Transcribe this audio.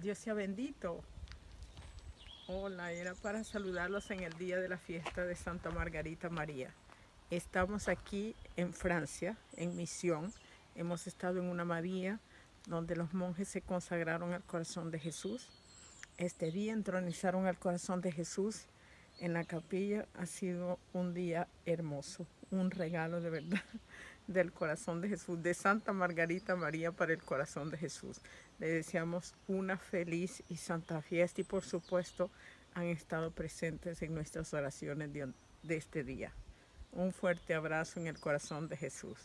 Dios sea bendito. Hola, era para saludarlos en el día de la fiesta de Santa Margarita María. Estamos aquí en Francia, en misión. Hemos estado en una María donde los monjes se consagraron al corazón de Jesús. Este día entronizaron al corazón de Jesús en la capilla. Ha sido un día hermoso, un regalo de verdad del corazón de Jesús, de Santa Margarita María para el corazón de Jesús. Le deseamos una feliz y santa fiesta y por supuesto han estado presentes en nuestras oraciones de, de este día. Un fuerte abrazo en el corazón de Jesús.